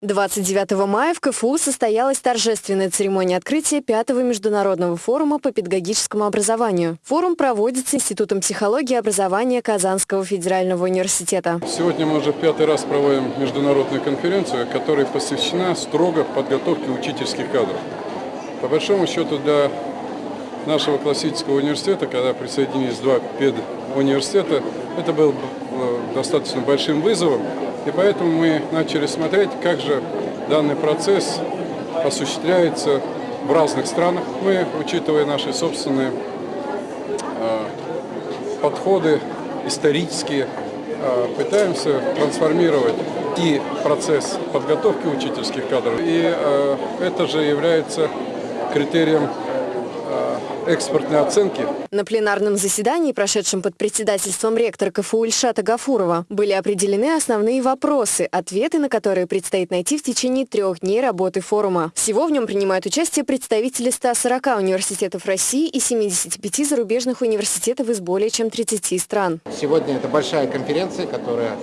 29 мая в КФУ состоялась торжественная церемония открытия пятого международного форума по педагогическому образованию. Форум проводится Институтом психологии и образования Казанского федерального университета. Сегодня мы уже пятый раз проводим международную конференцию, которая посвящена строго подготовке учительских кадров. По большому счету для нашего классического университета, когда присоединились два педуниверситета, это был э, достаточно большим вызовом, и поэтому мы начали смотреть, как же данный процесс осуществляется в разных странах. Мы, учитывая наши собственные э, подходы исторические, э, пытаемся трансформировать и процесс подготовки учительских кадров, и э, это же является критерием экспортной оценки. На пленарном заседании, прошедшем под председательством ректора КФУ Ильшата Гафурова, были определены основные вопросы, ответы на которые предстоит найти в течение трех дней работы форума. Всего в нем принимают участие представители 140 университетов России и 75 зарубежных университетов из более чем 30 стран. Сегодня это большая конференция, которая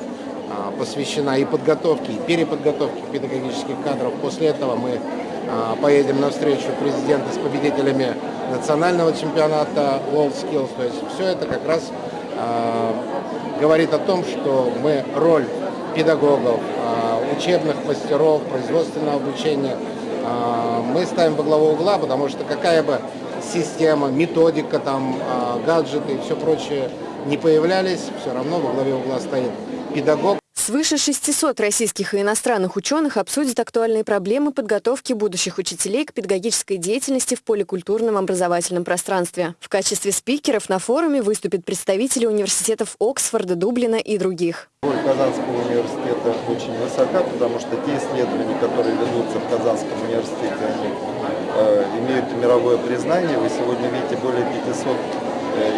а, посвящена и подготовке, и переподготовке педагогических кадров. После этого мы поедем на встречу президента с победителями национального чемпионата WorldSkills. То есть все это как раз э, говорит о том, что мы роль педагогов, э, учебных мастеров, производственного обучения мы ставим во главу угла, потому что какая бы система, методика, там, гаджеты и все прочее не появлялись, все равно во главе угла стоит педагог. Свыше 600 российских и иностранных ученых обсудят актуальные проблемы подготовки будущих учителей к педагогической деятельности в поликультурном образовательном пространстве. В качестве спикеров на форуме выступят представители университетов Оксфорда, Дублина и других. Казанского университета очень высока, потому что те исследования, которые ведутся в Казанском университете, они э, имеют мировое признание. Вы сегодня видите более 500 Э,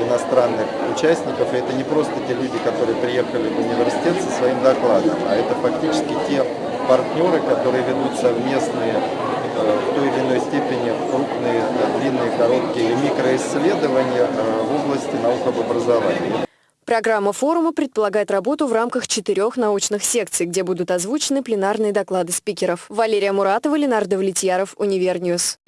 иностранных участников. И это не просто те люди, которые приехали в университет со своим докладом, а это фактически те партнеры, которые ведут совместные э, в той или иной степени крупные, э, длинные, короткие микроисследования в области наук об образовании. Программа форума предполагает работу в рамках четырех научных секций, где будут озвучены пленарные доклады спикеров. Валерия Муратова, Ленар Давлетьяров, Univer News.